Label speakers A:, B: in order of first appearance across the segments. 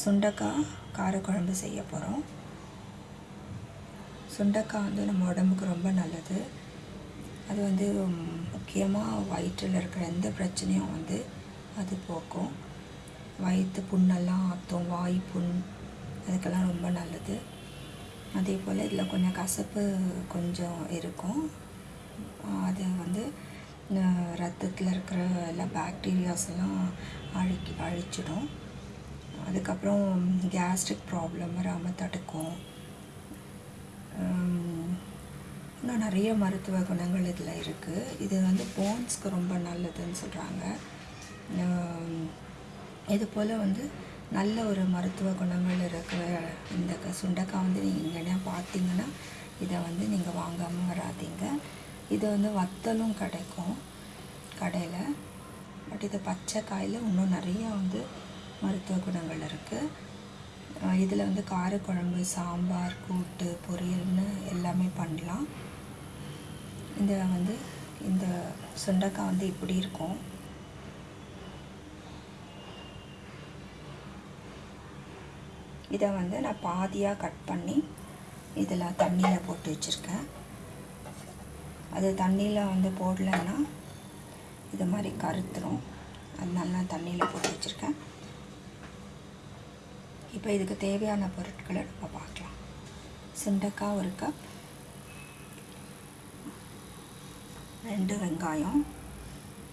A: சுண்டக்காய் காரக்குழம்பு செய்ய போகிறோம் சுண்டக்காய் வந்து நம்ம உடம்புக்கு ரொம்ப நல்லது. அது வந்து முக்கியமாக வயிற்றில் இருக்கிற எந்த பிரச்சனையும் வந்து அது போக்கும். வயிற்று புண்ணெல்லாம் ஆற்றும் வாய் புண் அதுக்கெல்லாம் ரொம்ப நல்லது. அதே போல் இதில் கொஞ்சம் கசப்பு கொஞ்சம் இருக்கும். அது வந்து ரத்தத்தில் இருக்கிற எல்லா பேக்டீரியாஸ் எல்லாம் அழிக்கி அழிச்சிடும். அதுக்கப்புறம் கேஸ்ட்ரிக் ப்ராப்ளம் வராமல் தடுக்கும் இன்னும் நிறைய மருத்துவ குணங்கள் இதில் இருக்குது இது வந்து போன்ஸ்க்கு ரொம்ப நல்லதுன்னு சொல்கிறாங்க இது போல் வந்து நல்ல ஒரு மருத்துவ குணங்கள் இருக்கிற இந்த சுண்டக்காய் சுண்டைக்காய் வந்து நீங்கள் எங்கன்னா பார்த்தீங்கன்னா இதை வந்து நீங்கள் வாங்காமல் வராதீங்க. இது வந்து வத்தலும் கிடைக்கும் கடையில். பட் இது பச்சை காயில் இன்னும் நிறையா வந்து மருத்துவ குணங்கள் இருக்குது இதில் வந்து காரக்குழம்பு சாம்பார் கூட்டு பொரியல்னு எல்லாமே பண்ணலாம். இந்த வந்து இந்த சுண்டைக்காய் வந்து இப்படி இருக்கும். இதை வந்து நான் பாதியாக கட் பண்ணி இதில் தண்ணியில் போட்டு வச்சுருக்கேன். அது தண்ணியில் வந்து போடலைன்னா இது மாதிரி கருத்துரும். அதனால நான் தண்ணியில் போட்டு வச்சுருக்கேன். இப்போ இதுக்கு தேவையான பொருட்களை நம்ம பார்க்கலாம். சுண்டக்காய் ஒரு கப் ரெண்டு வெங்காயம்.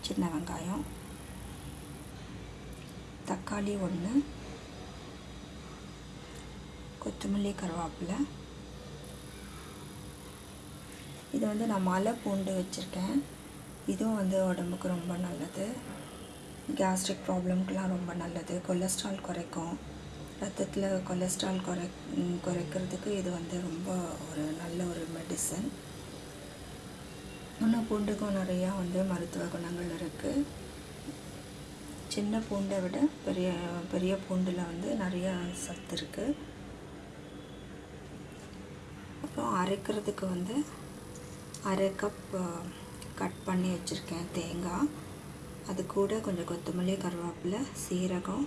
A: சின்ன வெங்காயம். தக்காளி ஒன்று கொத்தமல்லி கருவேப்பிலை. இது வந்து நான் மலை பூண்டு வச்சுருக்கேன். இதுவும் வந்து உடம்புக்கு ரொம்ப நல்லது. கேஸ்ட்ரிக் ப்ராப்ளம்க்கெலாம் ரொம்ப நல்லது. கொலஸ்ட்ரால் குறைக்கும். ரத்தத்தில் கொலஸ்ட்ரால் குறை குறைக்கிறதுக்கு இது வந்து ரொம்ப ஒரு நல்ல ஒரு மெடிசன் இன்னும் பூண்டுக்கும் நிறையா வந்து மருத்துவ குணங்கள் இருக்குது சின்ன பூண்டை விட பெரிய பெரிய பூண்டில் வந்து நிறையா சத்து இருக்குது அப்புறம் அரைக்கிறதுக்கு வந்து அரை கப் கட் பண்ணி வச்சுருக்கேன் தேங்காய். அது கூட கொஞ்சம் கொத்தமல்லி கருவேப்பிலை சீரகம்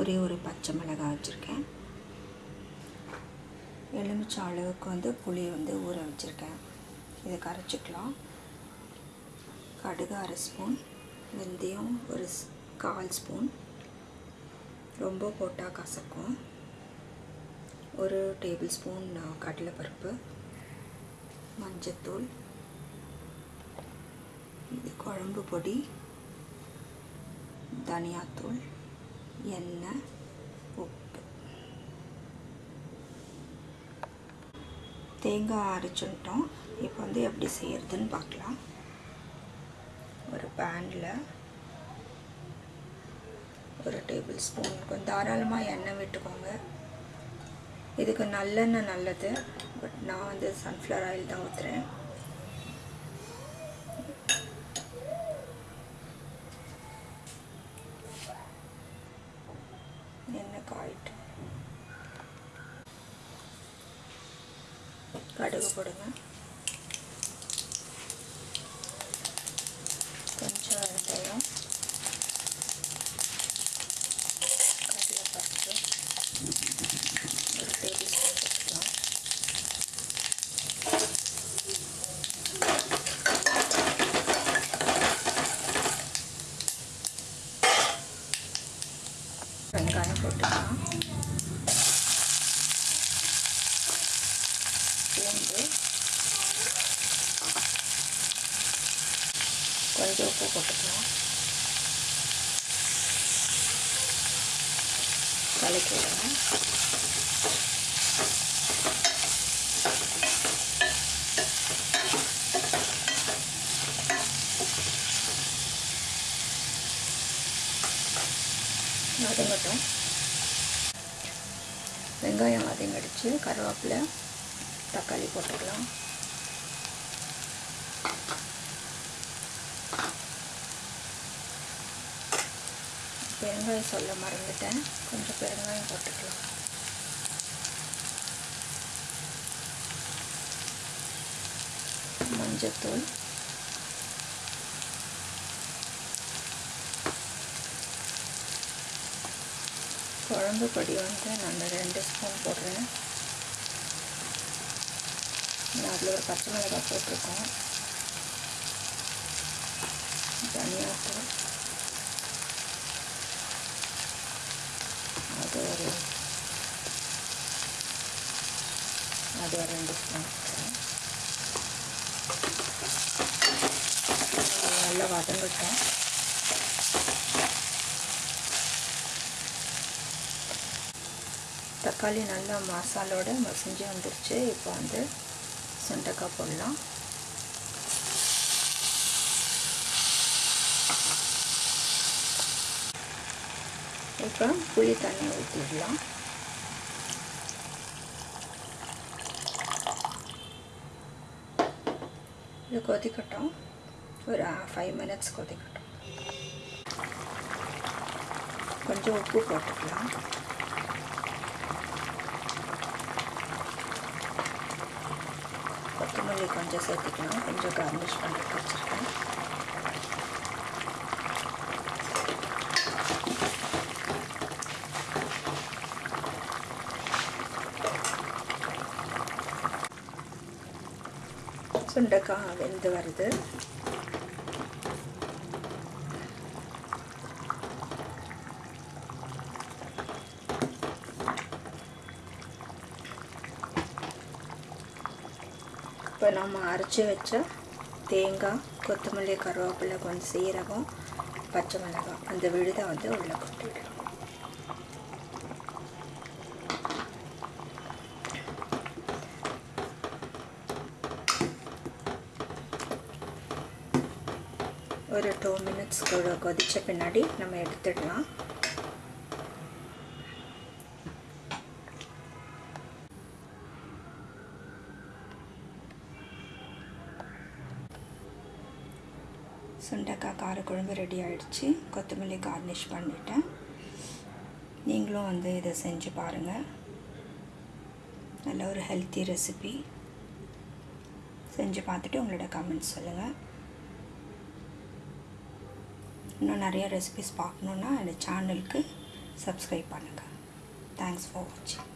A: ஒரே ஒரு பச்சை மிளகாய் வச்சுருக்கேன். எலுமிச்சை அளவுக்கு வந்து புளி வந்து ஊற வச்சுருக்கேன். இதை கரைச்சிக்கலாம். கடுகு அரை ஸ்பூன் வெந்தயம் ஒரு ஸ்- கால் ஸ்பூன். ரொம்ப போட்டால் கசக்கும். ஒரு டேபிள் ஸ்பூன் கடலைப்பருப்பு மஞ்சத்தூள் இது குழம்பு பொடி தனியாத்தூள். எண்ணெய் உப்பு. தேங்காய் அரைச்சுட்டோம். இப்போ வந்து எப்படி செய்யறதுன்னு பார்க்கலாம். ஒரு பேனில் ஒரு டேபிள் ஸ்பூன் கொஞ்சம் தாராளமாக எண்ணெய் விட்டுக்கோங்க. இதுக்கு நல்லெண்ணெய் நல்லது. பட் நான் வந்து சன்ஃப்ளவர் ஆயில் தான் ஊற்றுறேன் எண்ணெய் காயிட்டு கடுகு போடுங்க. கொஞ்சம் வெங்காயம் கடலைப்பருப்பு ஒரு டேபிள் ஸ்பூன் போட்டுக்கலாம். வெங்காயம் போட்டுக்கலாம் பூண்டு கொஞ்சம் உப்பு போட்டுக்கலாம் கலக்கி விடுங்க வதங்கட்டும் வெங்காயம் வதங்கடிச்சு கருவேப்பிலை தக்காளி போட்டுக்கலாம். பெருங்காயம் சொல்ல மறந்துட்டேன். கொஞ்சம் பெருங்காயம் போட்டுக்கலாம். மஞ்சத்தூள். குழம்பு பொடி வந்து நான் ரெண்டு ஸ்பூன் போடுறேன். அதில் ஒரு பச்சை மிளகாய் போட்டிருக்கோம். தனியாத்தூள் அது ஒரு அது ஒரு ரெண்டு ஸ்பூன் நல்லா வதங்கட்டும் தக்காளி நல்லா மசாலோட மசிஞ்சு வந்துருச்சு. இப்போ வந்து சுண்டக்காய் போடலாம். இப்போ புளி தண்ணி ஊற்றிடலாம் இது கொதிக்கட்டும். ஒரு ஃபைவ் மினிட்ஸ் கொதிக்கட்டும். கொஞ்சம் உப்பு போட்டுக்கலாம். கொத்தமல்லி கொஞ்சம் சேர்த்துக்கலாம். கொஞ்சம் கார்னிஷ் பண்ணி வச்சுருக்கேன். சுண்டைக்காய் வெந்து வருது. இப்போ நம்ம அரைச்சி வச்ச தேங்காய் கொத்தமல்லி கருவேப்பிலை கொஞ்சம் சீரகம் பச்சை மிளகாய் அந்த விழுதை வந்து உள்ளே கொட்டிடுறோம் ஒரு டூ மினிட்ஸ் கொதித்த பின்னாடி நம்ம எடுத்துடலாம். சுண்டக்காய் காரக்குழம்பு ரெடி ஆகிடுச்சு கொத்தமல்லி கார்னிஷ் பண்ணிட்டேன். நீங்களும் வந்து இதை செஞ்சு பாருங்கள் நல்ல ஒரு ஹெல்த்தி ரெசிபி செஞ்சு பார்த்துட்டு உங்களோட கமெண்ட்ஸ் சொல்லுங்கள் இன்னும் நிறைய ரெசிபிஸ் பார்க்கணுன்னா இந்த சேனலுக்கு சப்ஸ்கிரைப் பண்ணுங்கள் தேங்க்ஸ் ஃபார் வாட்சிங்